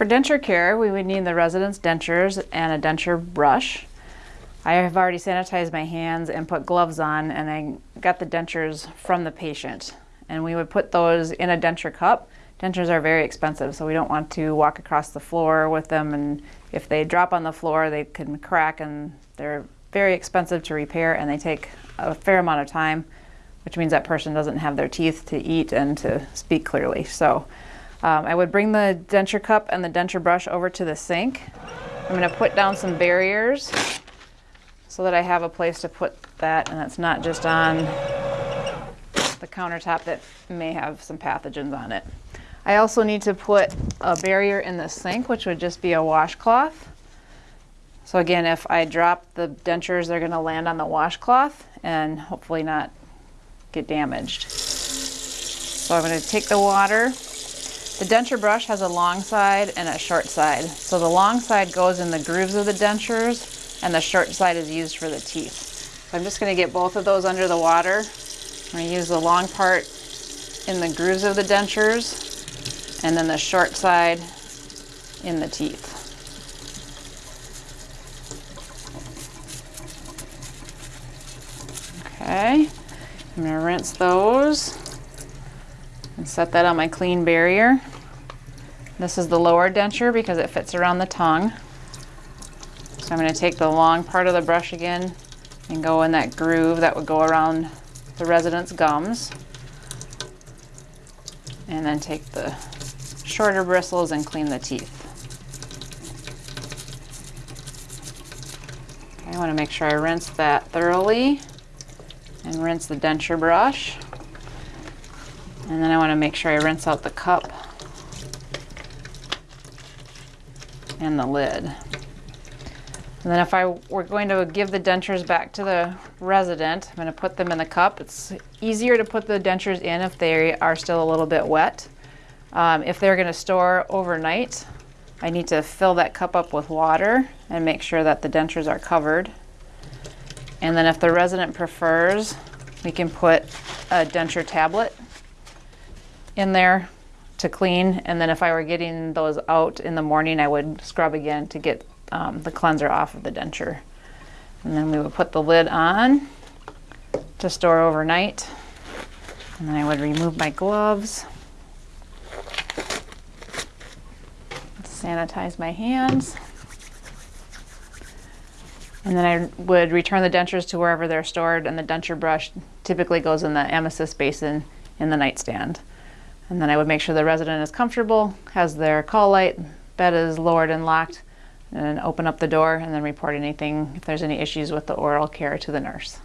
For denture care, we would need the resident's dentures and a denture brush. I have already sanitized my hands and put gloves on and I got the dentures from the patient. And we would put those in a denture cup. Dentures are very expensive, so we don't want to walk across the floor with them and if they drop on the floor, they can crack and they're very expensive to repair and they take a fair amount of time, which means that person doesn't have their teeth to eat and to speak clearly. So um, I would bring the denture cup and the denture brush over to the sink. I'm going to put down some barriers so that I have a place to put that and it's not just on the countertop that may have some pathogens on it. I also need to put a barrier in the sink, which would just be a washcloth. So again, if I drop the dentures, they're going to land on the washcloth and hopefully not get damaged. So I'm going to take the water, the denture brush has a long side and a short side. So the long side goes in the grooves of the dentures and the short side is used for the teeth. So I'm just going to get both of those under the water. I'm going to use the long part in the grooves of the dentures and then the short side in the teeth. Okay, I'm going to rinse those and set that on my clean barrier. This is the lower denture because it fits around the tongue. So I'm going to take the long part of the brush again and go in that groove that would go around the resident's gums. And then take the shorter bristles and clean the teeth. I want to make sure I rinse that thoroughly and rinse the denture brush. And then I want to make sure I rinse out the cup and the lid. And then if I were going to give the dentures back to the resident, I'm going to put them in the cup. It's easier to put the dentures in if they are still a little bit wet. Um, if they're going to store overnight, I need to fill that cup up with water and make sure that the dentures are covered. And then if the resident prefers, we can put a denture tablet in there to clean. And then if I were getting those out in the morning, I would scrub again to get um, the cleanser off of the denture. And then we would put the lid on to store overnight. And then I would remove my gloves. Sanitize my hands. And then I would return the dentures to wherever they're stored and the denture brush typically goes in the emesis basin in the nightstand. And then I would make sure the resident is comfortable, has their call light, bed is lowered and locked, and open up the door and then report anything if there's any issues with the oral care to the nurse.